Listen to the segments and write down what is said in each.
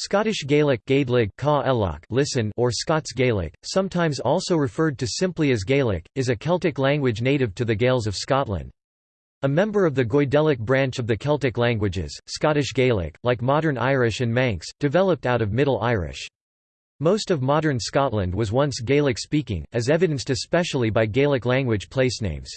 Scottish Gaelic listen or Scots Gaelic, sometimes also referred to simply as Gaelic, is a Celtic language native to the Gaels of Scotland. A member of the Goidelic branch of the Celtic languages, Scottish Gaelic, like modern Irish and Manx, developed out of Middle Irish. Most of modern Scotland was once Gaelic-speaking, as evidenced especially by Gaelic language placenames.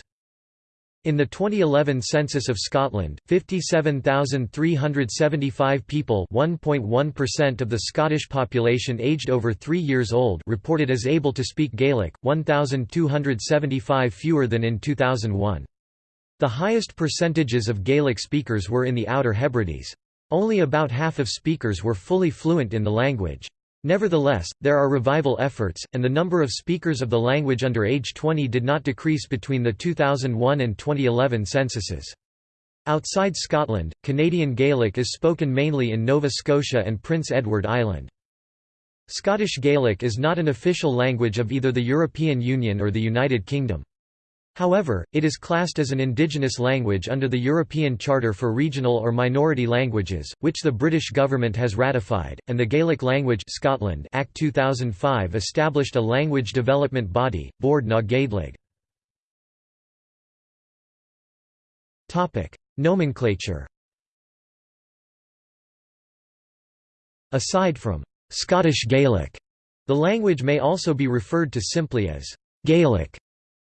In the 2011 census of Scotland, 57,375 people (1.1% of the Scottish population aged over three years old reported as able to speak Gaelic, 1,275 fewer than in 2001. The highest percentages of Gaelic speakers were in the Outer Hebrides. Only about half of speakers were fully fluent in the language. Nevertheless, there are revival efforts, and the number of speakers of the language under age 20 did not decrease between the 2001 and 2011 censuses. Outside Scotland, Canadian Gaelic is spoken mainly in Nova Scotia and Prince Edward Island. Scottish Gaelic is not an official language of either the European Union or the United Kingdom. However, it is classed as an indigenous language under the European Charter for Regional or Minority Languages, which the British government has ratified, and the Gaelic Language Scotland Act 2005 established a language development body, Bord na Gàidhlig. Nomenclature Aside from Scottish Gaelic, the language may also be referred to simply as Gaelic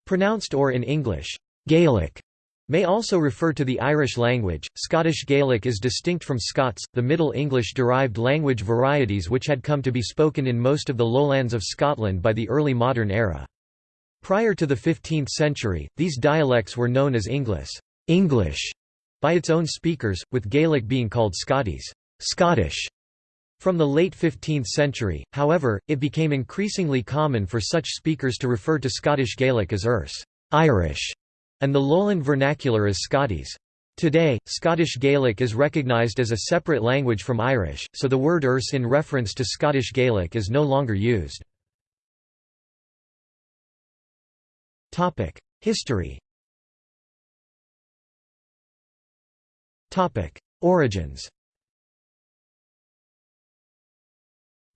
Pronounced or in English, Gaelic may also refer to the Irish language. Scottish Gaelic is distinct from Scots, the Middle English derived language varieties which had come to be spoken in most of the lowlands of Scotland by the early modern era. Prior to the 15th century, these dialects were known as English, English by its own speakers, with Gaelic being called Scottis, Scottish. From the late 15th century, however, it became increasingly common for such speakers to refer to Scottish Gaelic as Erse Irish", and the Lowland vernacular as Scottis. Today, Scottish Gaelic is recognised as a separate language from Irish, so the word Erse in reference to Scottish Gaelic is no longer used. History Origins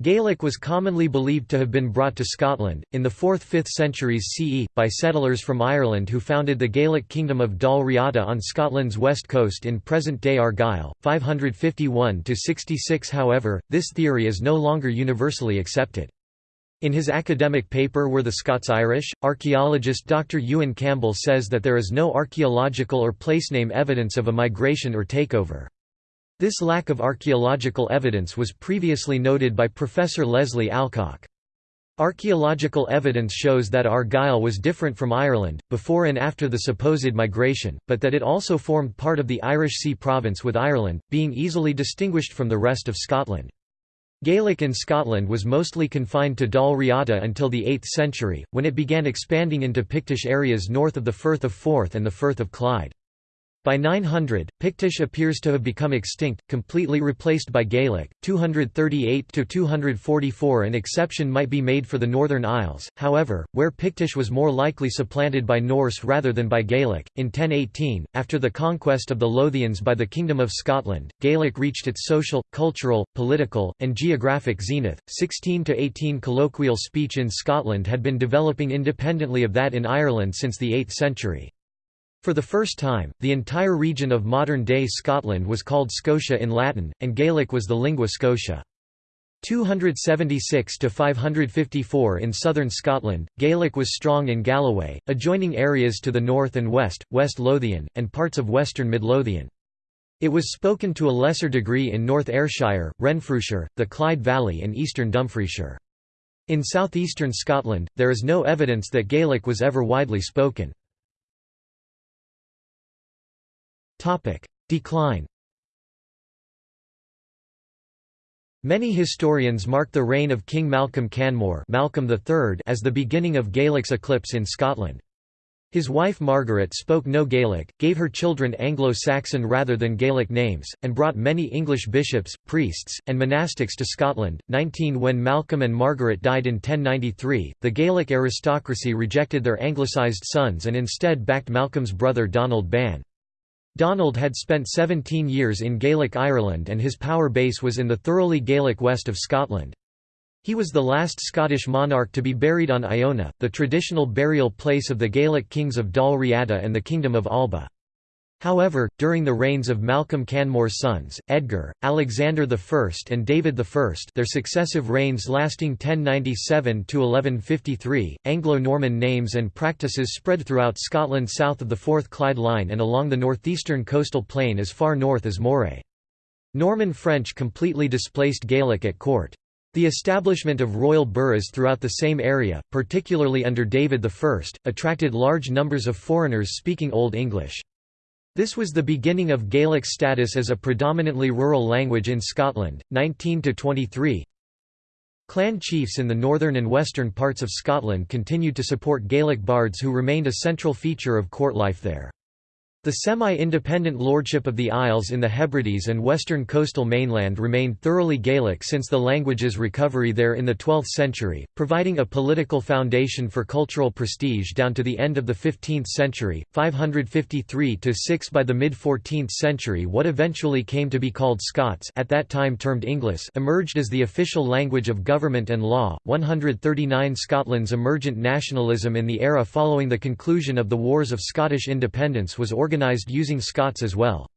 Gaelic was commonly believed to have been brought to Scotland, in the 4th–5th centuries CE, by settlers from Ireland who founded the Gaelic kingdom of Dal Riata on Scotland's west coast in present-day Argyll, 551–66 However, this theory is no longer universally accepted. In his academic paper Were the Scots Irish?, archaeologist Dr. Ewan Campbell says that there is no archaeological or placename evidence of a migration or takeover. This lack of archaeological evidence was previously noted by Professor Leslie Alcock. Archaeological evidence shows that Argyll was different from Ireland, before and after the supposed migration, but that it also formed part of the Irish Sea province with Ireland, being easily distinguished from the rest of Scotland. Gaelic in Scotland was mostly confined to Dal Riata until the 8th century, when it began expanding into Pictish areas north of the Firth of Forth and the Firth of Clyde. By 900, Pictish appears to have become extinct, completely replaced by Gaelic. 238 to 244 an exception might be made for the Northern Isles, however, where Pictish was more likely supplanted by Norse rather than by Gaelic. In 1018, after the conquest of the Lothians by the Kingdom of Scotland, Gaelic reached its social, cultural, political, and geographic zenith. 16 to 18 colloquial speech in Scotland had been developing independently of that in Ireland since the 8th century. For the first time, the entire region of modern-day Scotland was called Scotia in Latin, and Gaelic was the lingua Scotia. 276 to 554 in southern Scotland, Gaelic was strong in Galloway, adjoining areas to the north and west, West Lothian, and parts of western Midlothian. It was spoken to a lesser degree in North Ayrshire, Renfrewshire, the Clyde Valley and eastern Dumfriesshire. In southeastern Scotland, there is no evidence that Gaelic was ever widely spoken. Decline Many historians mark the reign of King Malcolm Canmore Malcolm III as the beginning of Gaelic's eclipse in Scotland. His wife Margaret spoke no Gaelic, gave her children Anglo-Saxon rather than Gaelic names, and brought many English bishops, priests, and monastics to Scotland. 19 When Malcolm and Margaret died in 1093, the Gaelic aristocracy rejected their anglicised sons and instead backed Malcolm's brother Donald Ban. Donald had spent 17 years in Gaelic Ireland and his power base was in the thoroughly Gaelic west of Scotland. He was the last Scottish monarch to be buried on Iona, the traditional burial place of the Gaelic kings of Dal Riata and the Kingdom of Alba. However, during the reigns of Malcolm Canmore's sons, Edgar, Alexander I and David I their successive reigns lasting 1097–1153, Anglo-Norman names and practices spread throughout Scotland south of the Forth Clyde Line and along the northeastern coastal plain as far north as Moray. Norman French completely displaced Gaelic at court. The establishment of royal burghs throughout the same area, particularly under David I, attracted large numbers of foreigners speaking Old English. This was the beginning of Gaelic status as a predominantly rural language in Scotland. 19 to 23. Clan chiefs in the northern and western parts of Scotland continued to support Gaelic bards who remained a central feature of court life there. The semi-independent lordship of the Isles in the Hebrides and western coastal mainland remained thoroughly Gaelic since the language's recovery there in the 12th century, providing a political foundation for cultural prestige down to the end of the 15th century. 553–6 By the mid-14th century what eventually came to be called Scots at that time termed English emerged as the official language of government and law. 139 Scotland's emergent nationalism in the era following the conclusion of the Wars of Scottish Independence was organized organized using Scots as well.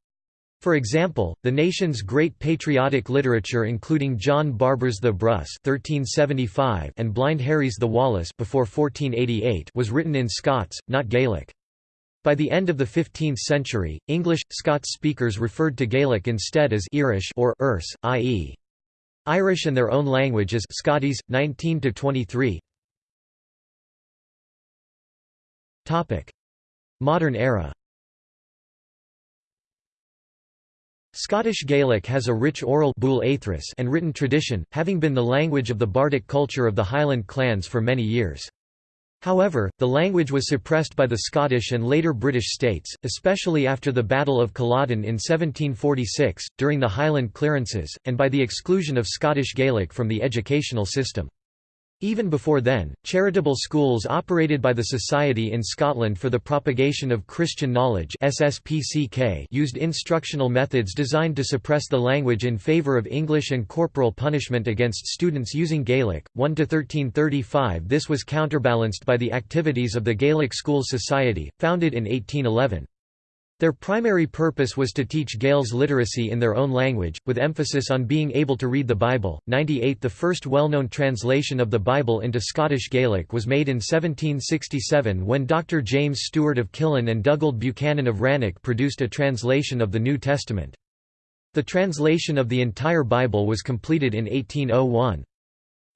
For example, the nation's great patriotic literature including John Barbour's The Brus (1375) and Blind Harry's The Wallace before 1488 was written in Scots, not Gaelic. By the end of the 15th century, English Scots speakers referred to Gaelic instead as Irish or Erse, i.e. Irish and their own language as Scottis 19 to 23. Topic: Modern era. Scottish Gaelic has a rich oral and written tradition, having been the language of the bardic culture of the Highland clans for many years. However, the language was suppressed by the Scottish and later British states, especially after the Battle of Culloden in 1746, during the Highland clearances, and by the exclusion of Scottish Gaelic from the educational system. Even before then, charitable schools operated by the Society in Scotland for the Propagation of Christian Knowledge SSPCK used instructional methods designed to suppress the language in favour of English and corporal punishment against students using Gaelic. 1 to 1335 This was counterbalanced by the activities of the Gaelic Schools Society, founded in 1811. Their primary purpose was to teach Gaels literacy in their own language, with emphasis on being able to read the Bible. 98 The first well-known translation of the Bible into Scottish Gaelic was made in 1767 when Dr. James Stewart of Killin and Dugald Buchanan of Rannoch produced a translation of the New Testament. The translation of the entire Bible was completed in 1801.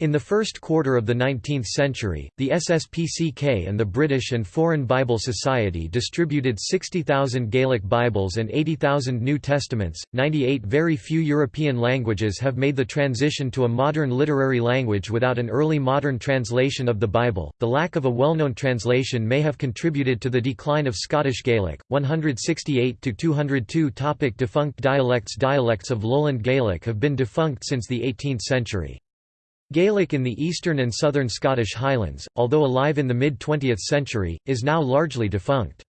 In the first quarter of the 19th century, the SSPCK and the British and Foreign Bible Society distributed 60,000 Gaelic Bibles and 80,000 New Testaments. 98 Very few European languages have made the transition to a modern literary language without an early modern translation of the Bible. The lack of a well known translation may have contributed to the decline of Scottish Gaelic. 168 to 202 Topic Defunct dialects Dialects of Lowland Gaelic have been defunct since the 18th century. Gaelic in the eastern and southern Scottish Highlands, although alive in the mid-20th century, is now largely defunct.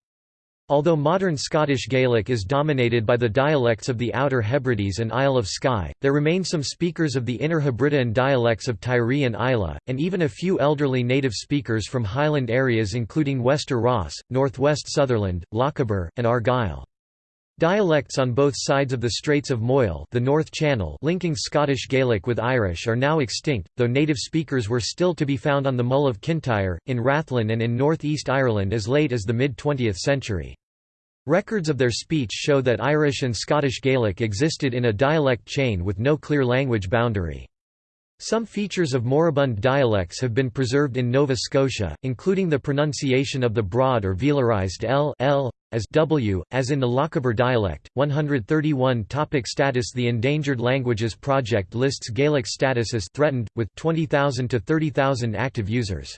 Although modern Scottish Gaelic is dominated by the dialects of the Outer Hebrides and Isle of Skye, there remain some speakers of the Inner Hebridean dialects of Tiree and Islay, and even a few elderly native speakers from highland areas including Wester Ross, northwest Sutherland, Lochaber, and Argyll. Dialects on both sides of the Straits of Moyle the North Channel linking Scottish Gaelic with Irish are now extinct, though native speakers were still to be found on the Mull of Kintyre, in Rathlin and in North East Ireland as late as the mid-20th century. Records of their speech show that Irish and Scottish Gaelic existed in a dialect chain with no clear language boundary. Some features of moribund dialects have been preserved in Nova Scotia, including the pronunciation of the broad or velarized l, l as w, as in the Lochaber dialect. 131 Topic Status The Endangered Languages Project lists Gaelic status as threatened, with 20,000 to 30,000 active users.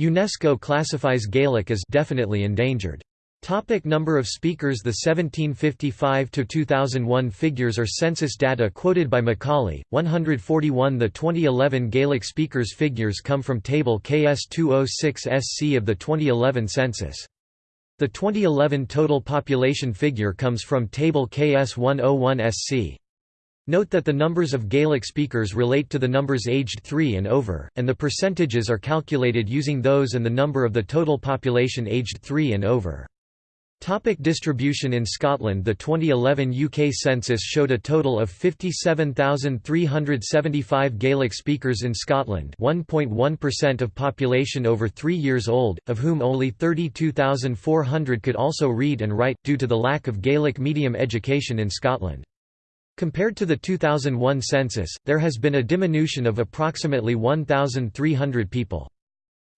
UNESCO classifies Gaelic as definitely endangered. Topic number of speakers The 1755–2001 figures are census data quoted by Macaulay, 141 The 2011 Gaelic speakers figures come from Table KS206 SC of the 2011 census. The 2011 total population figure comes from Table KS101SC. Note that the numbers of Gaelic speakers relate to the numbers aged 3 and over, and the percentages are calculated using those and the number of the total population aged 3 and over. Topic distribution In Scotland The 2011 UK census showed a total of 57,375 Gaelic speakers in Scotland 1.1% of population over 3 years old, of whom only 32,400 could also read and write, due to the lack of Gaelic medium education in Scotland. Compared to the 2001 census, there has been a diminution of approximately 1,300 people.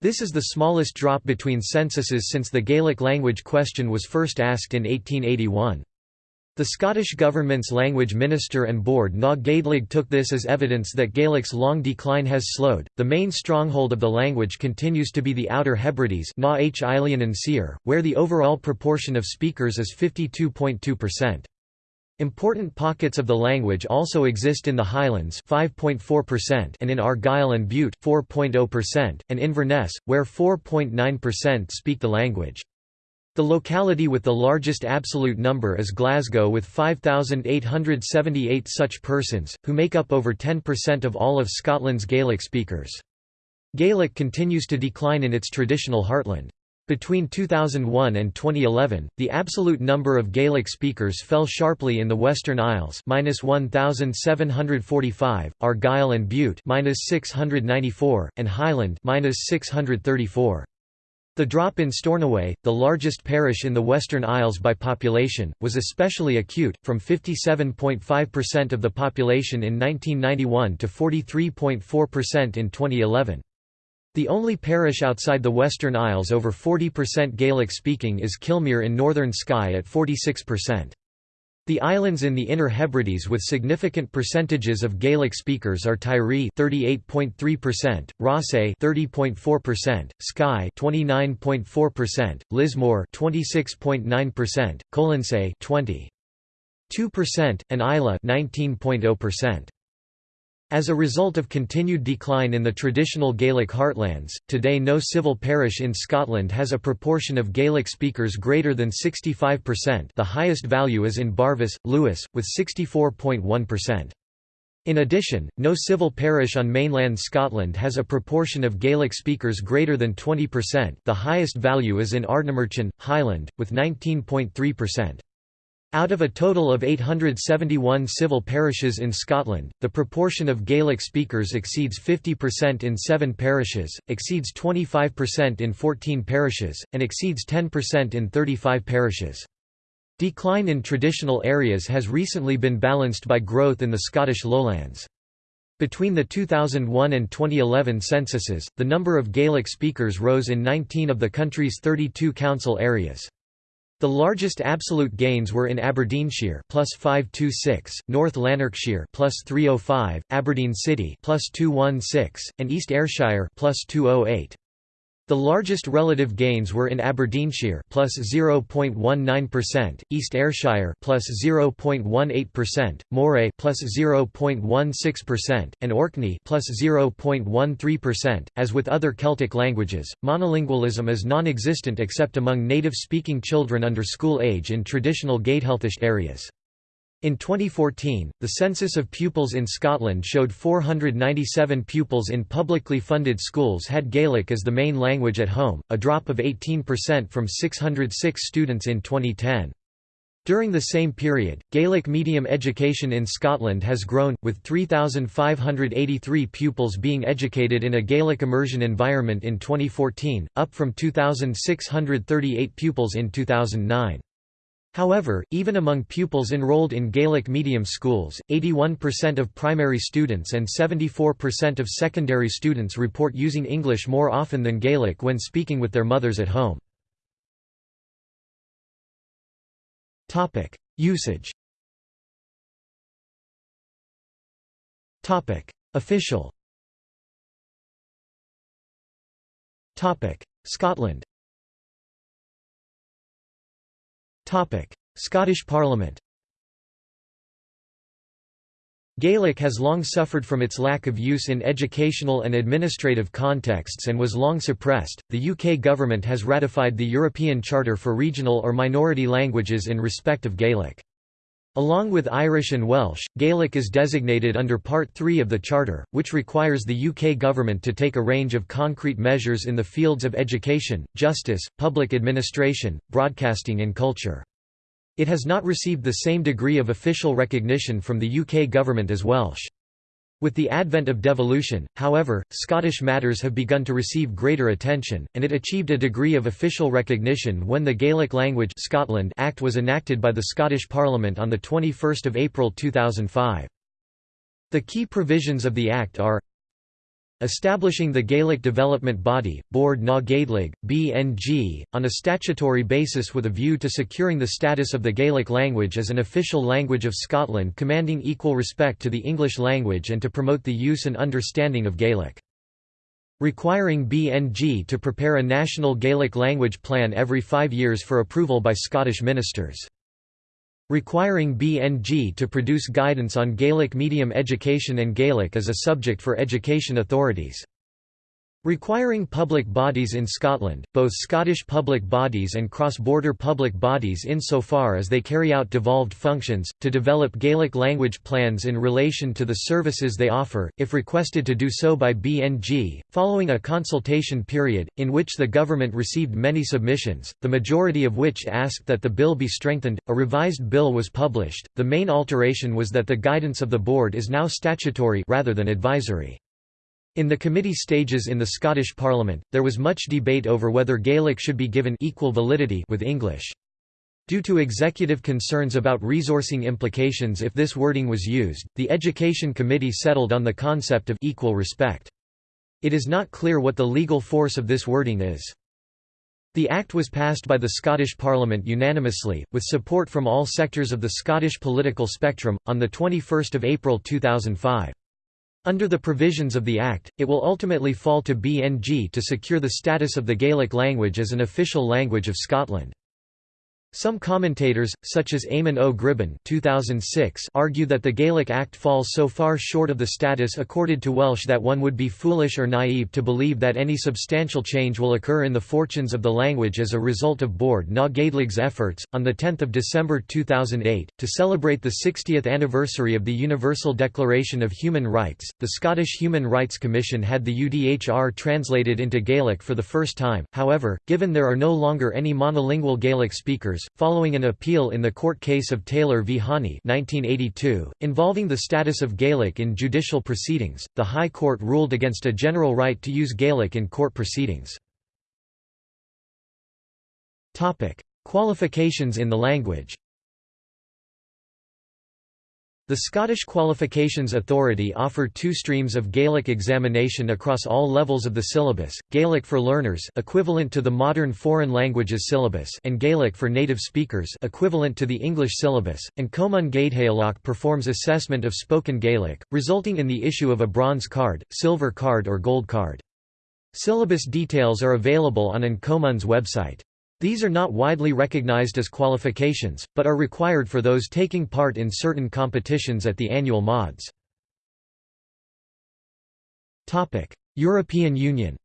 This is the smallest drop between censuses since the Gaelic language question was first asked in 1881. The Scottish Government's language minister and Bord na Gàidhlig took this as evidence that Gaelic's long decline has slowed. The main stronghold of the language continues to be the Outer Hebrides, na H. where the overall proportion of speakers is 52.2%. Important pockets of the language also exist in the Highlands 5.4% and in Argyll and Bute 4.0% and Inverness, where 4.9% speak the language. The locality with the largest absolute number is Glasgow with 5,878 such persons, who make up over 10% of all of Scotland's Gaelic speakers. Gaelic continues to decline in its traditional heartland. Between 2001 and 2011, the absolute number of Gaelic speakers fell sharply in the Western Isles (-1,745), Argyll and Bute (-694), and Highland (-634). The drop in Stornoway, the largest parish in the Western Isles by population, was especially acute, from 57.5% of the population in 1991 to 43.4% in 2011. The only parish outside the Western Isles over 40% Gaelic-speaking is Kilmuir in northern Skye at 46%. The islands in the Inner Hebrides with significant percentages of Gaelic speakers are Tiree 38.3%, Ross 30.4%, Skye 29.4%, Lismore 26.9%, Colonsay 20.2%, and Islay 19.0%. As a result of continued decline in the traditional Gaelic heartlands, today no civil parish in Scotland has a proportion of Gaelic speakers greater than 65% the highest value is in Barvas, Lewis, with 64.1%. In addition, no civil parish on mainland Scotland has a proportion of Gaelic speakers greater than 20% the highest value is in Ardnamurchan, Highland, with 19.3%. Out of a total of 871 civil parishes in Scotland, the proportion of Gaelic speakers exceeds 50% in seven parishes, exceeds 25% in 14 parishes, and exceeds 10% in 35 parishes. Decline in traditional areas has recently been balanced by growth in the Scottish lowlands. Between the 2001 and 2011 censuses, the number of Gaelic speakers rose in 19 of the country's 32 council areas. The largest absolute gains were in Aberdeenshire plus 526, North Lanarkshire plus 305, Aberdeen City plus 216, and East Ayrshire plus 208. The largest relative gains were in Aberdeenshire plus 0.19%, East Ayrshire plus 0.18%, Moray plus 0.16%, and Orkney plus 0.13%. As with other Celtic languages, monolingualism is non-existent except among native-speaking children under school age in traditional Gàidhealtachd areas. In 2014, the census of pupils in Scotland showed 497 pupils in publicly funded schools had Gaelic as the main language at home, a drop of 18% from 606 students in 2010. During the same period, Gaelic medium education in Scotland has grown, with 3,583 pupils being educated in a Gaelic immersion environment in 2014, up from 2,638 pupils in 2009. However, even among pupils enrolled in Gaelic medium schools, 81% of primary students and 74% of secondary students report using English more often than Gaelic when speaking with their mothers at home. Usage. Official. Scotland Scottish Parliament Gaelic has long suffered from its lack of use in educational and administrative contexts and was long suppressed. The UK government has ratified the European Charter for Regional or Minority Languages in respect of Gaelic. Along with Irish and Welsh, Gaelic is designated under Part 3 of the Charter, which requires the UK government to take a range of concrete measures in the fields of education, justice, public administration, broadcasting and culture. It has not received the same degree of official recognition from the UK government as Welsh. With the advent of devolution, however, Scottish matters have begun to receive greater attention, and it achieved a degree of official recognition when the Gaelic Language Scotland Act was enacted by the Scottish Parliament on 21 April 2005. The key provisions of the Act are establishing the Gaelic Development Body, Bord na Gàidhlig, BNG, on a statutory basis with a view to securing the status of the Gaelic language as an official language of Scotland commanding equal respect to the English language and to promote the use and understanding of Gaelic. Requiring BNG to prepare a national Gaelic language plan every five years for approval by Scottish ministers requiring BNG to produce guidance on Gaelic medium education and Gaelic as a subject for education authorities. Requiring public bodies in Scotland, both Scottish public bodies and cross-border public bodies insofar as they carry out devolved functions, to develop Gaelic language plans in relation to the services they offer, if requested to do so by BNG, following a consultation period, in which the government received many submissions, the majority of which asked that the bill be strengthened. A revised bill was published. The main alteration was that the guidance of the board is now statutory rather than advisory. In the committee stages in the Scottish Parliament, there was much debate over whether Gaelic should be given equal validity with English. Due to executive concerns about resourcing implications if this wording was used, the Education Committee settled on the concept of equal respect. It is not clear what the legal force of this wording is. The Act was passed by the Scottish Parliament unanimously, with support from all sectors of the Scottish political spectrum, on 21 April 2005. Under the provisions of the Act, it will ultimately fall to BNG to secure the status of the Gaelic language as an official language of Scotland. Some commentators, such as Eamon O. Gribben 2006, argue that the Gaelic Act falls so far short of the status accorded to Welsh that one would be foolish or naive to believe that any substantial change will occur in the fortunes of the language as a result of Bord na Gàidhlig's efforts. On 10 December 2008, to celebrate the 60th anniversary of the Universal Declaration of Human Rights, the Scottish Human Rights Commission had the UDHR translated into Gaelic for the first time, however, given there are no longer any monolingual Gaelic speakers, following an appeal in the court case of Taylor v. Hannay 1982, involving the status of Gaelic in judicial proceedings, the High Court ruled against a general right to use Gaelic in court proceedings. Qualifications in the language the Scottish Qualifications Authority offer two streams of Gaelic examination across all levels of the syllabus, Gaelic for learners equivalent to the modern foreign languages syllabus and Gaelic for native speakers equivalent to the English syllabus, and Comunn Gàidhealach performs assessment of spoken Gaelic, resulting in the issue of a bronze card, silver card or gold card. Syllabus details are available on An Comunn's website. These are not widely recognized as qualifications, but are required for those taking part in certain competitions at the annual MODS. European Union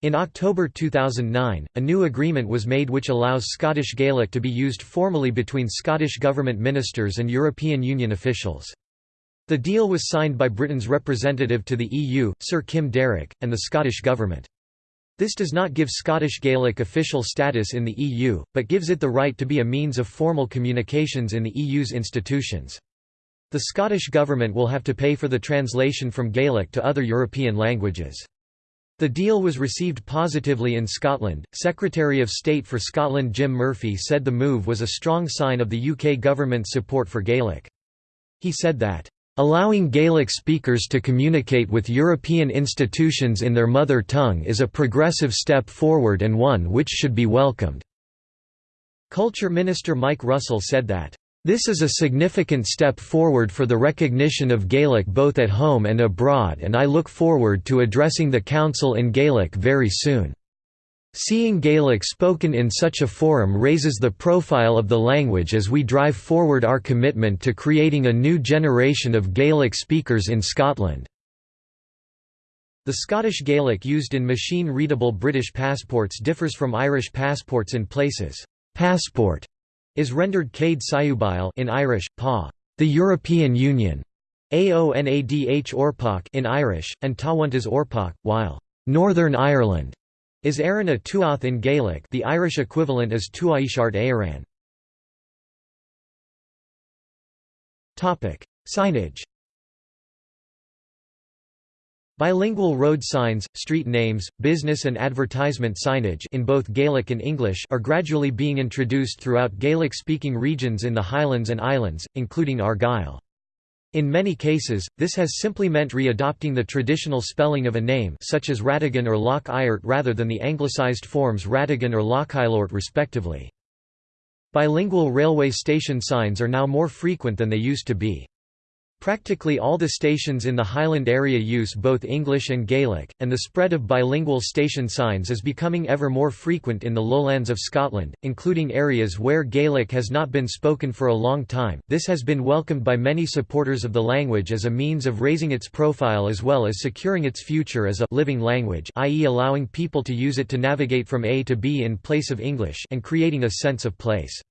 In October 2009, a new agreement was made which allows Scottish Gaelic to be used formally between Scottish Government ministers and European Union officials. The deal was signed by Britain's representative to the EU, Sir Kim Darroch, and the Scottish Government. This does not give Scottish Gaelic official status in the EU, but gives it the right to be a means of formal communications in the EU's institutions. The Scottish Government will have to pay for the translation from Gaelic to other European languages. The deal was received positively in Scotland. Secretary of State for Scotland Jim Murphy said the move was a strong sign of the UK government's support for Gaelic. He said that, Allowing Gaelic speakers to communicate with European institutions in their mother tongue is a progressive step forward and one which should be welcomed." Culture Minister Mike Russell said that, "...this is a significant step forward for the recognition of Gaelic both at home and abroad and I look forward to addressing the Council in Gaelic very soon." Seeing Gaelic spoken in such a forum raises the profile of the language as we drive forward our commitment to creating a new generation of Gaelic speakers in Scotland." The Scottish Gaelic used in machine-readable British passports differs from Irish passports in places. Passport is rendered Céad Saibhil in Irish, pa, the European Union, Aonadh Orpach in Irish, and Táhaint is Orpach, while Northern Ireland is Éireann a Tuath in Gaelic the Irish equivalent is Tuaisceart Éireann. Signage Bilingual road signs, street names, business and advertisement signage in both Gaelic and English are gradually being introduced throughout Gaelic-speaking regions in the Highlands and Islands, including Argyll. In many cases, this has simply meant re-adopting the traditional spelling of a name such as Ràtagan or Loch Iart rather than the anglicised forms Ratagan or Lochailort respectively. Bilingual railway station signs are now more frequent than they used to be. Practically all the stations in the Highland area use both English and Gaelic, and the spread of bilingual station signs is becoming ever more frequent in the lowlands of Scotland, including areas where Gaelic has not been spoken for a long time. This has been welcomed by many supporters of the language as a means of raising its profile as well as securing its future as a living language, i.e., allowing people to use it to navigate from A to B in place of English and creating a sense of place.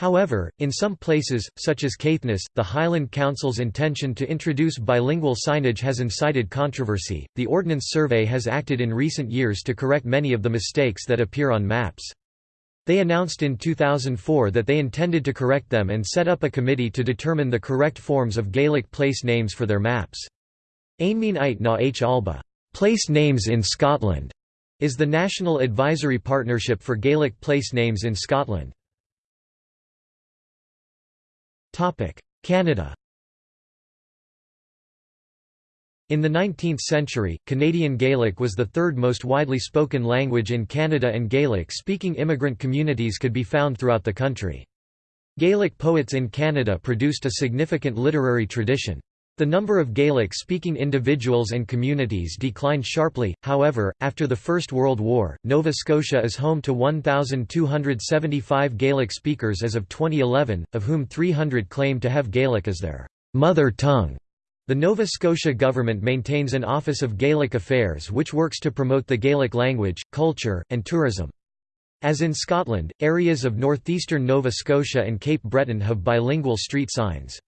However, in some places, such as Caithness, the Highland Council's intention to introduce bilingual signage has incited controversy. The Ordnance Survey has acted in recent years to correct many of the mistakes that appear on maps. They announced in 2004 that they intended to correct them and set up a committee to determine the correct forms of Gaelic place names for their maps. Ainmeen Ait na H Alba, place names in Scotland, is the national advisory partnership for Gaelic place names in Scotland. Canada In the 19th century, Canadian Gaelic was the third most widely spoken language in Canada and Gaelic-speaking immigrant communities could be found throughout the country. Gaelic poets in Canada produced a significant literary tradition. The number of Gaelic-speaking individuals and communities declined sharply, however, after the First World War. Nova Scotia is home to 1,275 Gaelic speakers as of 2011, of whom 300 claim to have Gaelic as their mother tongue. The Nova Scotia government maintains an Office of Gaelic Affairs which works to promote the Gaelic language, culture, and tourism. As in Scotland, areas of northeastern Nova Scotia and Cape Breton have bilingual street signs.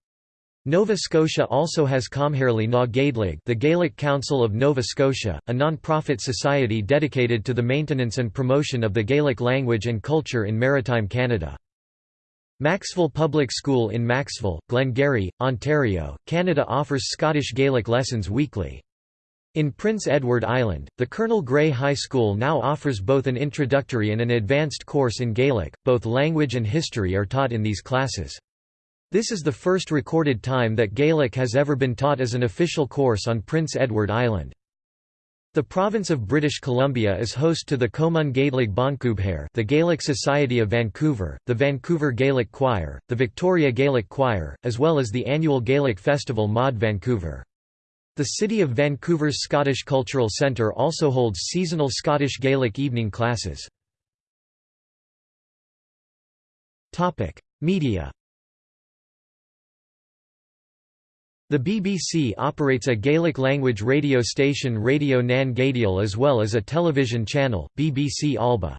Nova Scotia also has Comhairle na Gàidhlig the Gaelic Council of Nova Scotia, a non-profit society dedicated to the maintenance and promotion of the Gaelic language and culture in maritime Canada. Maxville Public School in Maxville, Glengarry, Ontario, Canada offers Scottish Gaelic lessons weekly. In Prince Edward Island, the Colonel Grey High School now offers both an introductory and an advanced course in Gaelic, both language and history are taught in these classes. This is the first recorded time that Gaelic has ever been taught as an official course on Prince Edward Island. The province of British Columbia is host to the Comun Gaedhlig Boncubhair the Gaelic Society of Vancouver, the Vancouver Gaelic Choir, the Victoria Gaelic Choir, as well as the annual Gaelic festival Mod Vancouver. The City of Vancouver's Scottish Cultural Centre also holds seasonal Scottish Gaelic evening classes. Media The BBC operates a Gaelic-language radio station Radio Nan Gàidheal as well as a television channel, BBC Alba.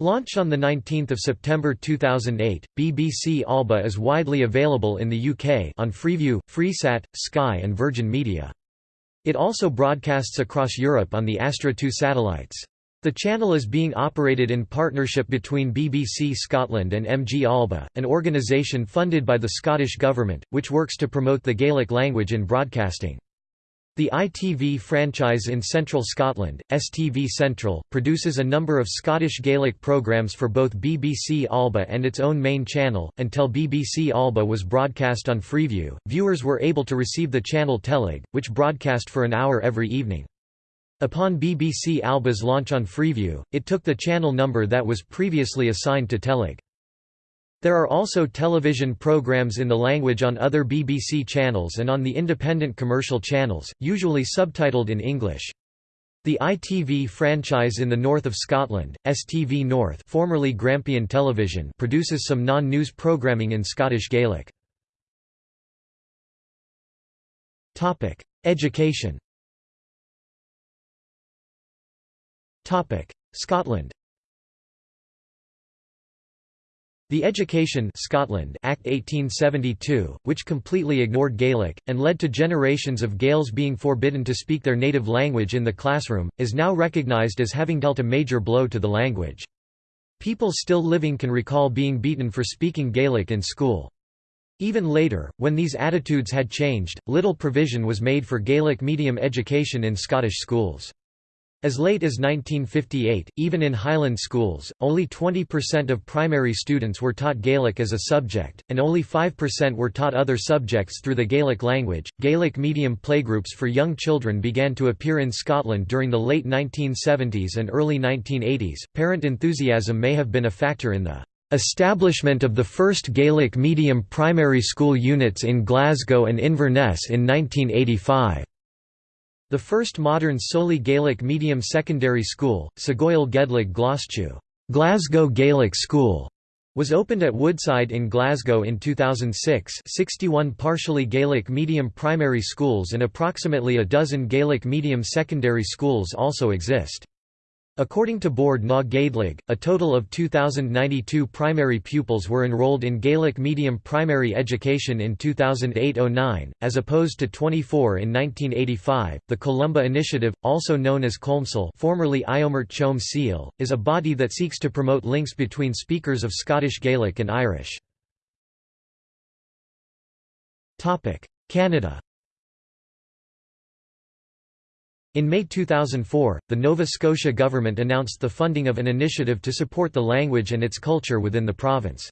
Launched on 19 September 2008, BBC Alba is widely available in the UK on Freeview, Freesat, Sky and Virgin Media. It also broadcasts across Europe on the Astra 2 satellites. The channel is being operated in partnership between BBC Scotland and MG Alba, an organisation funded by the Scottish Government, which works to promote the Gaelic language in broadcasting. The ITV franchise in Central Scotland, STV Central, produces a number of Scottish Gaelic programmes for both BBC Alba and its own main channel. Until BBC Alba was broadcast on Freeview, viewers were able to receive the channel TeleG, which broadcast for an hour every evening. Upon BBC Alba's launch on Freeview, it took the channel number that was previously assigned to TeleG. There are also television programs in the language on other BBC channels and on the independent commercial channels, usually subtitled in English. The ITV franchise in the north of Scotland, STV North formerly Grampian Television produces some non-news programming in Scottish Gaelic. Education Scotland The Education Scotland Act 1872, which completely ignored Gaelic, and led to generations of Gaels being forbidden to speak their native language in the classroom, is now recognised as having dealt a major blow to the language. People still living can recall being beaten for speaking Gaelic in school. Even later, when these attitudes had changed, little provision was made for Gaelic medium education in Scottish schools. As late as 1958, even in Highland schools, only 20% of primary students were taught Gaelic as a subject, and only 5% were taught other subjects through the Gaelic language. Gaelic medium playgroups for young children began to appear in Scotland during the late 1970s and early 1980s. Parent enthusiasm may have been a factor in the establishment of the first Gaelic medium primary school units in Glasgow and Inverness in 1985. The first modern solely Gaelic medium secondary school, Sagoil Gedlig Gloschu Glasgow Gaelic School, was opened at Woodside in Glasgow in 2006 61 partially Gaelic medium primary schools and approximately a dozen Gaelic medium secondary schools also exist. According to Bord na Gàidhlig, a total of 2,092 primary pupils were enrolled in Gaelic medium primary education in 2008–09, as opposed to 24 in 1985. The Columba Initiative, also known as Colmcille, formerly Iomert Chom Seal, is a body that seeks to promote links between speakers of Scottish Gaelic and Irish. Canada. In May 2004, the Nova Scotia government announced the funding of an initiative to support the language and its culture within the province.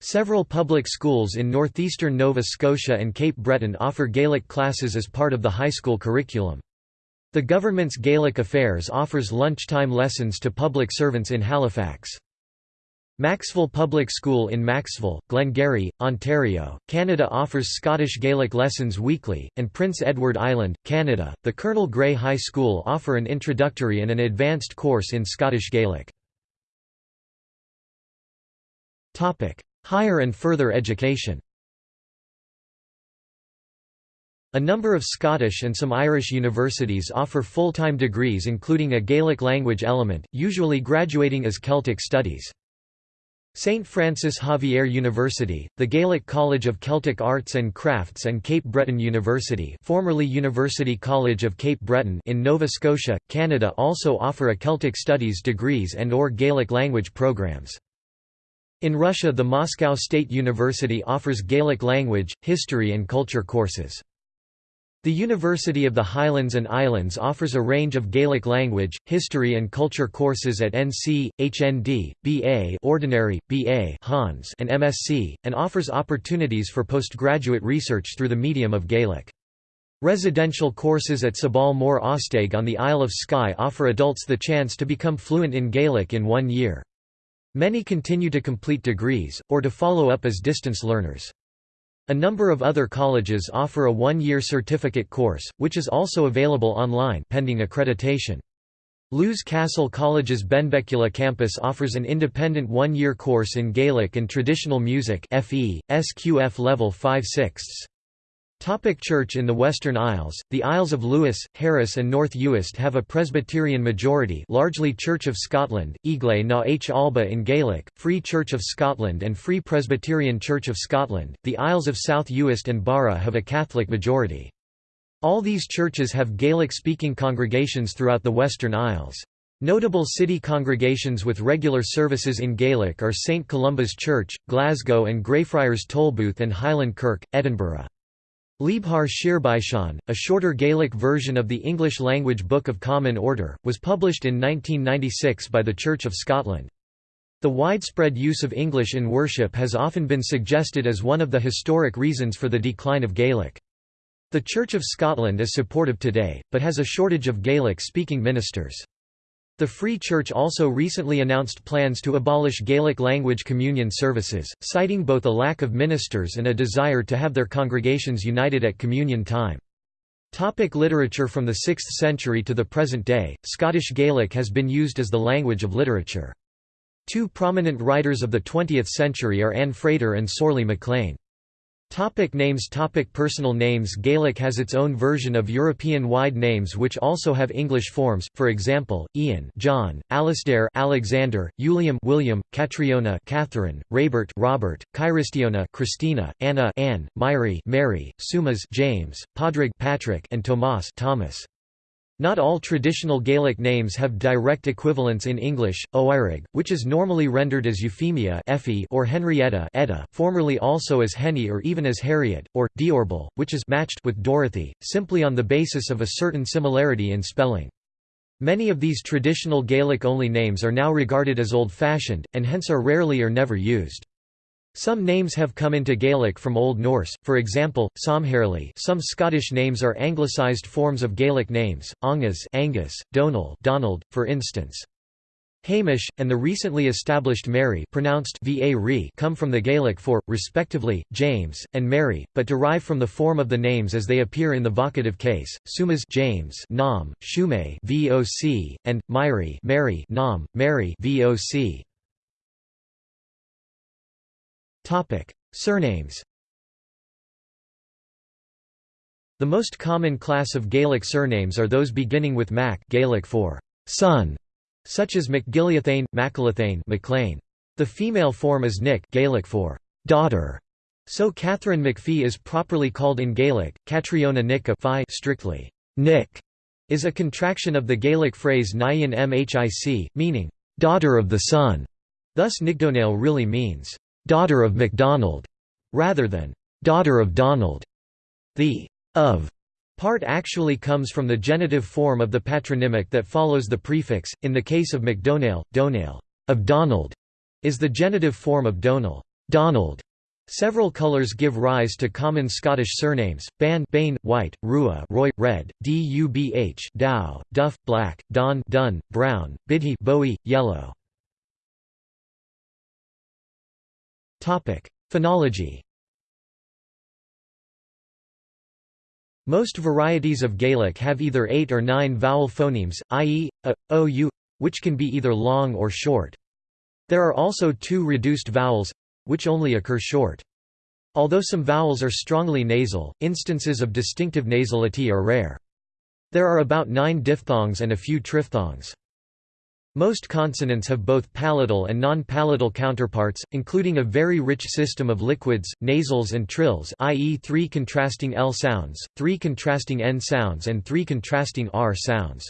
Several public schools in northeastern Nova Scotia and Cape Breton offer Gaelic classes as part of the high school curriculum. The government's Gaelic Affairs offers lunchtime lessons to public servants in Halifax. Maxville Public School in Maxville, Glengarry, Ontario, Canada offers Scottish Gaelic lessons weekly, and Prince Edward Island, Canada, the Colonel Grey High School offer an introductory and an advanced course in Scottish Gaelic. Higher and further education A number of Scottish and some Irish universities offer full-time degrees including a Gaelic language element, usually graduating as Celtic Studies. St. Francis Xavier University, the Gaelic College of Celtic Arts and Crafts and Cape Breton University formerly University College of Cape Breton in Nova Scotia, Canada also offer a Celtic Studies degrees and or Gaelic language programs. In Russia the Moscow State University offers Gaelic language, history and culture courses. The University of the Highlands and Islands offers a range of Gaelic language, history and culture courses at NC, HND, BA Ordinary, BA Hans and MSc, and offers opportunities for postgraduate research through the medium of Gaelic. Residential courses at Sabhal Mòr Ostaig on the Isle of Skye offer adults the chance to become fluent in Gaelic in one year. Many continue to complete degrees, or to follow up as distance learners. A number of other colleges offer a one-year certificate course, which is also available online pending accreditation. Lews Castle College's Benbecula campus offers an independent one-year course in Gaelic and traditional music FE, SQF level 5 6 Topic Church In the Western Isles, the Isles of Lewis, Harris and North Uist have a Presbyterian majority largely Church of Scotland, Igle na h Alba in Gaelic, Free Church of Scotland and Free Presbyterian Church of Scotland. The Isles of South Uist and Barra have a Catholic majority. All these churches have Gaelic-speaking congregations throughout the Western Isles. Notable city congregations with regular services in Gaelic are St Columba's Church, Glasgow and Greyfriars Tolbooth and Highland Kirk, Edinburgh. Liebhar Shirbaishan, a shorter Gaelic version of the English-language Book of Common Order, was published in 1996 by the Church of Scotland. The widespread use of English in worship has often been suggested as one of the historic reasons for the decline of Gaelic. The Church of Scotland is supportive today, but has a shortage of Gaelic-speaking ministers. The Free Church also recently announced plans to abolish Gaelic language communion services, citing both a lack of ministers and a desire to have their congregations united at communion time. Topic literature From the 6th century to the present day, Scottish Gaelic has been used as the language of literature. Two prominent writers of the 20th century are Anne Frater and Sorley MacLean. Topic names Topic Personal names Gaelic has its own version of European-wide names which also have English forms, for example, Ian John, Alastair Alexander, Uilleam William, Catriona Catherine, Raibeart Robert, Cairistìona Christina, Anna Anne, Màiri Mary, Seumas James, Padraig Patrick and Tomas Thomas. Not all traditional Gaelic names have direct equivalents in English. Oirig, which is normally rendered as Euphemia Effie or Henrietta Edda, formerly also as Henny or even as Harriet, or Diorbhail, which is matched with Dorothy, simply on the basis of a certain similarity in spelling. Many of these traditional Gaelic-only names are now regarded as old-fashioned, and hence are rarely or never used. Some names have come into Gaelic from Old Norse, for example, Somhairle some Scottish names are anglicised forms of Gaelic names, Angus Angus, Donal Donald, for instance. Hamish, and the recently established Mary pronounced va come from the Gaelic for, respectively, James, and Mary, but derive from the form of the names as they appear in the vocative case, Seumas James Nam, Shume voc, and, Màiri Mary Nam, Mary voc. Topic: Surnames. The most common class of Gaelic surnames are those beginning with Mac Gaelic for son, such as MacGilliathane, Macalathane, MacLean. The female form is Nick Gaelic for daughter. So Catherine McPhee is properly called in Gaelic, Catriona Nicka strictly. Nick is a contraction of the Gaelic phrase Nyan Mhic, meaning daughter of the sun. Thus Nigdonale really means daughter of MacDonald, rather than daughter of Donald. The of part actually comes from the genitive form of the patronymic that follows the prefix. In the case of MacDonale, Donale of Donald is the genitive form of Donal, Donald. Several colours give rise to common Scottish surnames: Ban, Bain, White, Rua, Roy, Red, Dubh, Dow, Duff, Black, Don, Dun, Brown, Buidhe, Bowie, Yellow. Phonology Most varieties of Gaelic have either eight or nine vowel phonemes, i.e., a, o, u, which can be either long or short. There are also two reduced vowels—which only occur short. Although some vowels are strongly nasal, instances of distinctive nasality are rare. There are about nine diphthongs and a few triphthongs. Most consonants have both palatal and non-palatal counterparts, including a very rich system of liquids, nasals and trills i.e. three contrasting L sounds, three contrasting N sounds and three contrasting R sounds.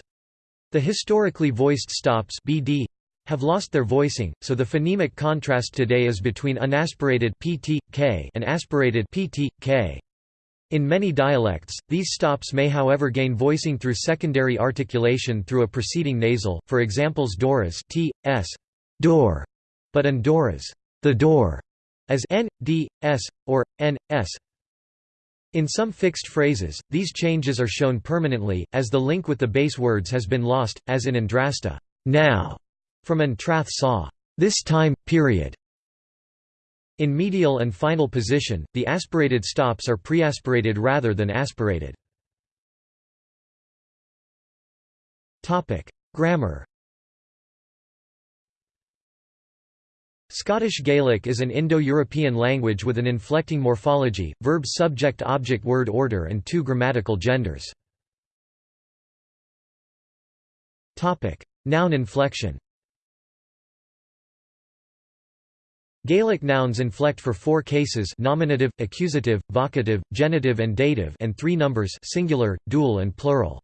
The historically voiced stops BD have lost their voicing, so the phonemic contrast today is between unaspirated pt, k and aspirated pt, k. In many dialects, these stops may however gain voicing through secondary articulation through a preceding nasal, for examples Doras t, s, door, but Andoras the door, as n, d, s, or n, s. In some fixed phrases, these changes are shown permanently, as the link with the base words has been lost, as in Andrasta now, from Antrath saw this time, period, in medial and final position, the aspirated stops are preaspirated rather than aspirated. Grammar Scottish Gaelic is an Indo-European language with an inflecting morphology, verb-subject-object-word order and two grammatical genders. Noun inflection Gaelic nouns inflect for four cases nominative, accusative, vocative, genitive and dative and three numbers singular, dual and plural.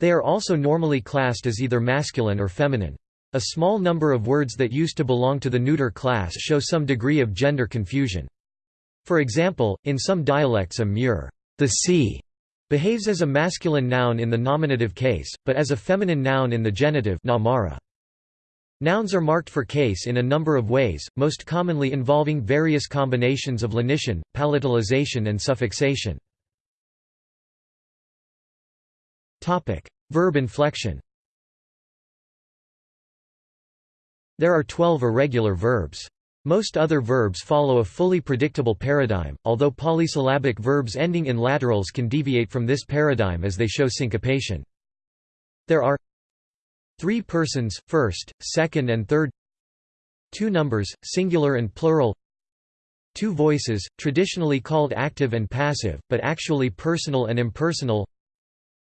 They are also normally classed as either masculine or feminine. A small number of words that used to belong to the neuter class show some degree of gender confusion. For example, in some dialects a muir the sea", behaves as a masculine noun in the nominative case, but as a feminine noun in the genitive namara. Nouns are marked for case in a number of ways, most commonly involving various combinations of lenition, palatalization and suffixation. Verb inflection There are 12 irregular verbs. Most other verbs follow a fully predictable paradigm, although polysyllabic verbs ending in laterals can deviate from this paradigm as they show syncopation. There are three persons, first, second and third. Two numbers, singular and plural. Two voices, traditionally called active and passive, but actually personal and impersonal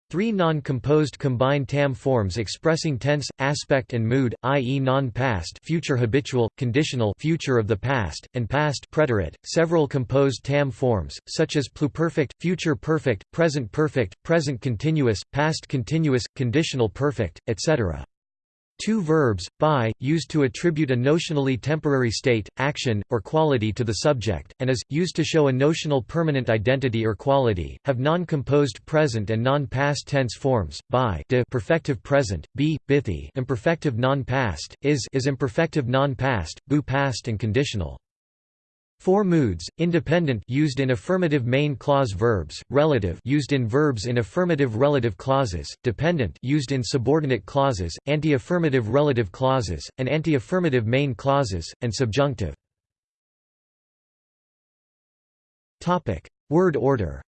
Three non-composed combined tam forms expressing tense, aspect and mood, i.e. non-past future habitual, conditional future of the past, and past preterite, several composed tam forms, such as pluperfect, future perfect, present perfect, present continuous, past continuous, conditional perfect, etc. Two verbs, by, used to attribute a notionally temporary state, action, or quality to the subject, and is, used to show a notional permanent identity or quality, have non-composed present and non-past tense forms, by de perfective present, b, bithi imperfective non-past, is is imperfective non-past, bu past and conditional. Four moods: independent used in affirmative main clause verbs, relative used in verbs in affirmative relative clauses, dependent used in subordinate clauses, anti-affirmative relative clauses, and anti-affirmative main clauses, and subjunctive. Topic: Word order.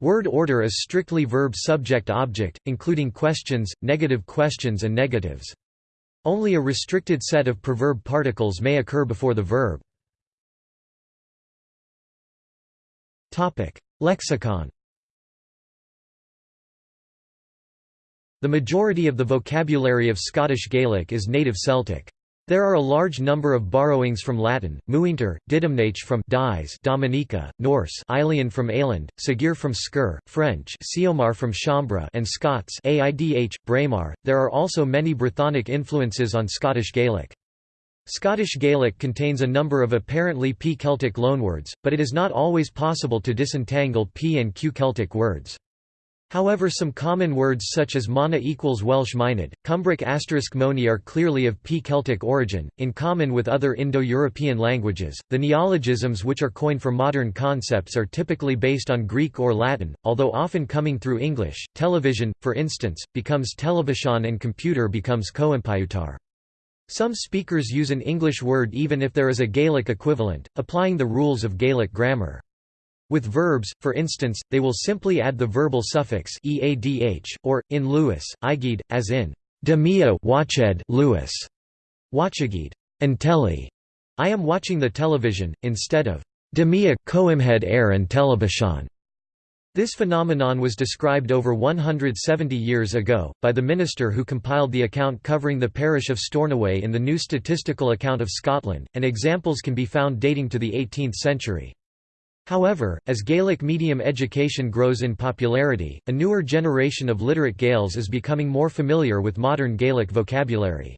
Word order is strictly verb subject object, including questions, negative questions and negatives. Only a restricted set of preverb particles may occur before the verb. Lexicon The majority of the vocabulary of Scottish Gaelic is native Celtic. There are a large number of borrowings from Latin, muinter, didymnach from dies Dominica, Norse Ailian from Aeland, Sagir from Sker, French Siomar from Chambra and Scots Aidh, Braemar. There are also many Brythonic influences on Scottish Gaelic. Scottish Gaelic contains a number of apparently P Celtic loanwords, but it is not always possible to disentangle P and Q Celtic words. However some common words such as mana equals Welsh mynydd, Cumbric asterisk moni are clearly of P-Celtic origin, in common with other Indo-European languages. The neologisms which are coined for modern concepts are typically based on Greek or Latin, although often coming through English. Television, for instance, becomes television and computer becomes coimpiutar. Some speakers use an English word even if there is a Gaelic equivalent, applying the rules of Gaelic grammar. With verbs, for instance, they will simply add the verbal suffix eadh, or, in Lewis, igid, as in demia watched Lewis, watchagid, and telly. I am watching the television, instead of demia coimhead air and television. This phenomenon was described over 170 years ago, by the minister who compiled the account covering the parish of Stornoway in the New Statistical Account of Scotland, and examples can be found dating to the 18th century. However, as Gaelic medium education grows in popularity, a newer generation of literate Gaels is becoming more familiar with modern Gaelic vocabulary.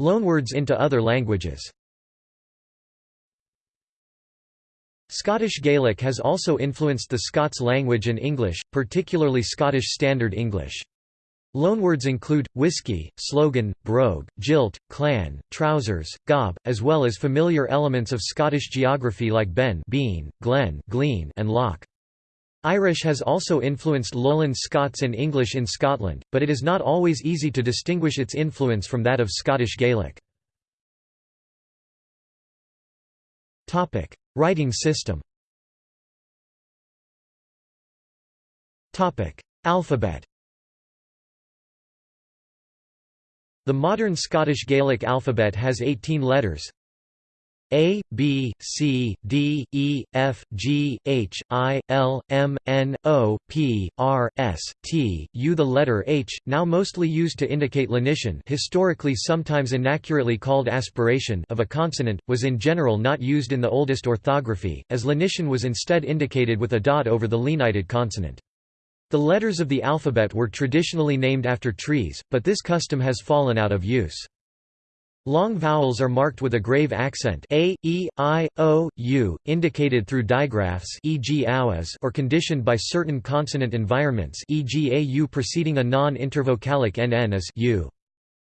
Loanwords into other languages Scottish Gaelic has also influenced the Scots language and English, particularly Scottish Standard English. Loanwords include, whiskey, slogan, brogue, jilt, clan, trousers, gob, as well as familiar elements of Scottish geography like ben bean, glen glean, and loch. Irish has also influenced Lowland Scots and English in Scotland, but it is not always easy to distinguish its influence from that of Scottish Gaelic. Writing system Alphabet The modern Scottish Gaelic alphabet has 18 letters A, B, C, D, E, F, G, H, I, L, M, N, O, P, R, S, T, U. The letter H, now mostly used to indicate lenition historically sometimes inaccurately called aspiration of a consonant, was in general not used in the oldest orthography, as lenition was instead indicated with a dot over the lenited consonant. The letters of the alphabet were traditionally named after trees, but this custom has fallen out of use. Long vowels are marked with a grave accent a, e, i, o, u, indicated through digraphs e.g. or conditioned by certain consonant environments e.g. a u preceding a non-intervocalic nn as u.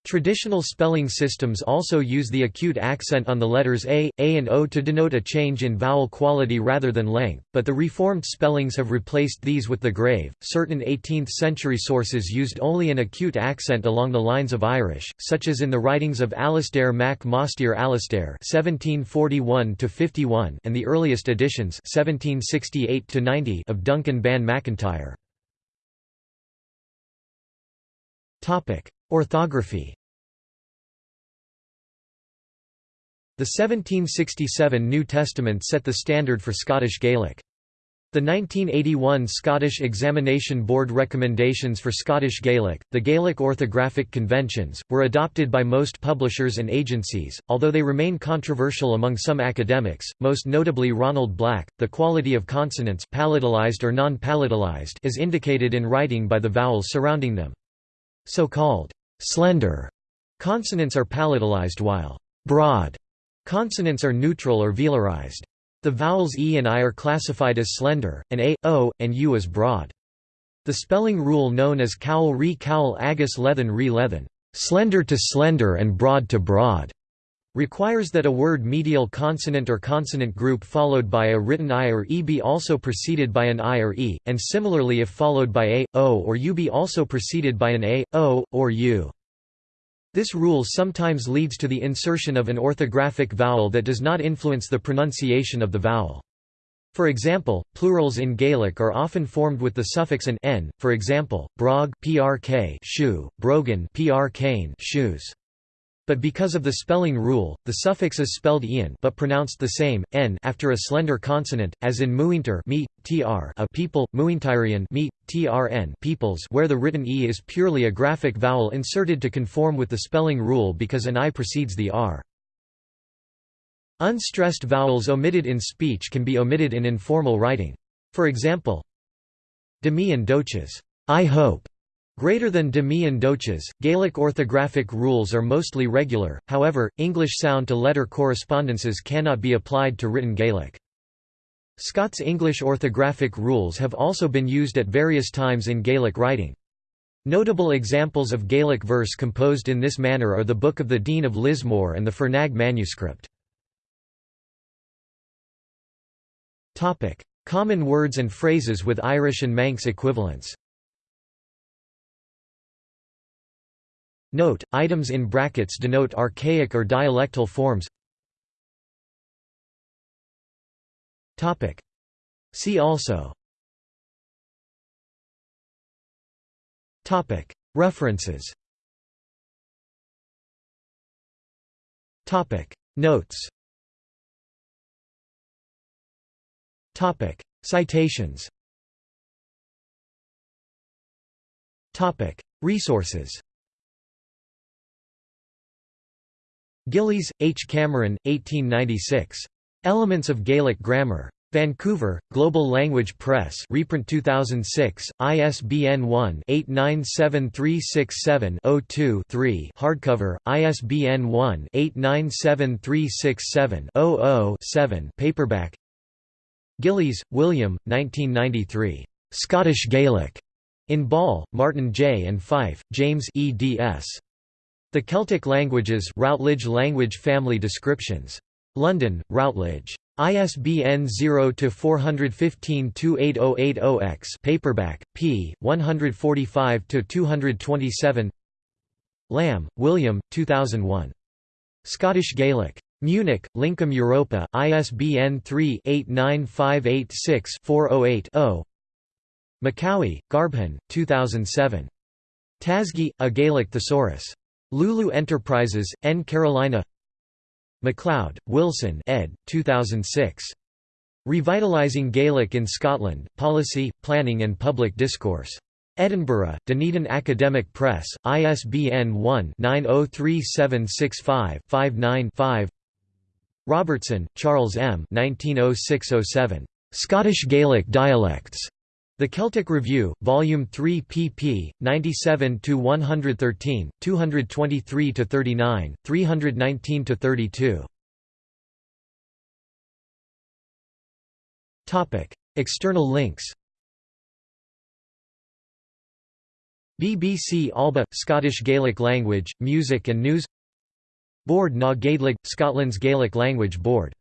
Traditional spelling systems also use the acute accent on the letters a, a and o to denote a change in vowel quality rather than length, but the reformed spellings have replaced these with the grave. Certain 18th century sources used only an acute accent along the lines of Irish, such as in the writings of Alasdair mac Mhaighstir Alasdair (1741–51) and the earliest editions (1768–90) of Duncan Ban McIntyre. Topic: Orthography The 1767 New Testament set the standard for Scottish Gaelic. The 1981 Scottish Examination Board recommendations for Scottish Gaelic, the Gaelic Orthographic Conventions, were adopted by most publishers and agencies, although they remain controversial among some academics, most notably Ronald Black. The quality of consonants palatalized or non-palatalized is indicated in writing by the vowels surrounding them. So-called slender consonants are palatalized while broad consonants are neutral or velarized. The vowels e and i are classified as slender, and a, o, and u as broad. The spelling rule known as caol re caol agus leathann re leathann slender to slender and broad to broad, requires that a word medial consonant or consonant group followed by a written i or e be also preceded by an i or e, and similarly if followed by a, o or u be also preceded by an a, o, or u. This rule sometimes leads to the insertion of an orthographic vowel that does not influence the pronunciation of the vowel. For example, plurals in Gaelic are often formed with the suffix an n, for example, brog prk shoe, brogan prkane shoes. But because of the spelling rule, the suffix is spelled ian but pronounced the same, n after a slender consonant, as in muinter me, tr a people, muintirian me, trn peoples where the written e is purely a graphic vowel inserted to conform with the spelling rule because an i precedes the r. Unstressed vowels omitted in speech can be omitted in informal writing. For example, demi and doches I hope, Greater than demi and doches, Gaelic orthographic rules are mostly regular, however, English sound-to-letter correspondences cannot be applied to written Gaelic. Scots English orthographic rules have also been used at various times in Gaelic writing. Notable examples of Gaelic verse composed in this manner are the Book of the Dean of Lismore and the Fernaig manuscript. Common words and phrases with Irish and Manx equivalents Note, items in brackets denote archaic or dialectal forms. Topic. See also. Topic. References. Topic. Notes. Topic. Citations. Topic. Resources Gillies, H. Cameron, 1896. Elements of Gaelic Grammar. Vancouver, Global Language Press reprint 2006, ISBN 1-897367-02-3 hardcover, ISBN 1-897367-00-7 paperback Gillies, William, 1993. Scottish Gaelic. In Ball, Martin J. and Fife, James eds. The Celtic Languages Routledge Language Family Descriptions. London, Routledge. ISBN 0-415-28080-X paperback, p. 145–227 Lamb, William, 2001. Scottish Gaelic. Munich, Lincom Europa, ISBN 3-89586-408-0 Macaulay, Garbhan, 2007. Tasgaidh, a Gaelic thesaurus. Lulu Enterprises, N. Carolina MacLeod, Wilson ed. 2006. Revitalizing Gaelic in Scotland, Policy, Planning and Public Discourse. Edinburgh, Dunedin Academic Press, ISBN 1-903765-59-5 Robertson, Charles M. 1906–07. Scottish Gaelic Dialects. The Celtic Review, Volume 3 pp. 97–113, 223–39, 319–32. External links BBC Alba – Scottish Gaelic Language, Music and News Bord na Gàidhlig – Scotland's Gaelic Language Board.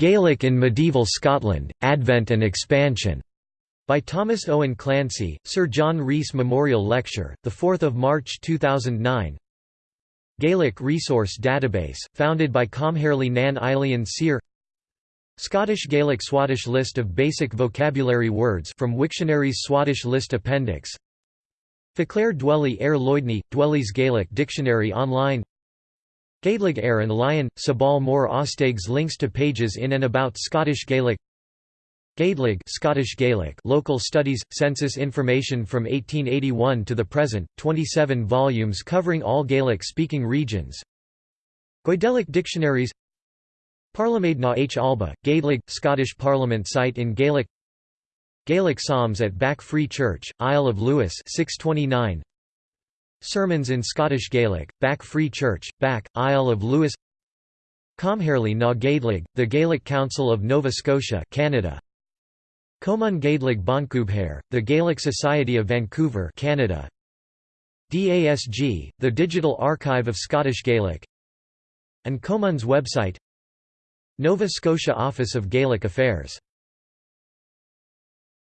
Gaelic in Medieval Scotland, Advent and Expansion, by Thomas Owen Clancy, Sir John Rhys Memorial Lecture, 4 March 2009 Gaelic Resource Database, founded by Comhairle nan Eilean Siar Scottish Gaelic Swadesh list of basic vocabulary words from Wiktionary's Swadesh list appendix. Faclair Dwelly Air Loidhne, Dwelly's Gaelic Dictionary online. Gàidhlig Air and Lion, Sabhal Mòr Ostaig's links to pages in and about Scottish Gaelic Gàidhlig Scottish Gaelic Local Studies Census information from 1881 to the present 27 volumes covering all Gaelic speaking regions. Goidelic dictionaries Parliament na H. Alba Gàidhlig Scottish Parliament site in Gaelic Gaelic Psalms at Back Free Church Isle of Lewis 629 Sermons in Scottish Gaelic Back Free Church Back Isle of Lewis Comhairle na Gàidhlig The Gaelic Council of Nova Scotia Canada Comunn Gàidhlig Boncubhair, the Gaelic Society of Vancouver Canada. DASG, the Digital Archive of Scottish Gaelic and Comunn's website Nova Scotia Office of Gaelic Affairs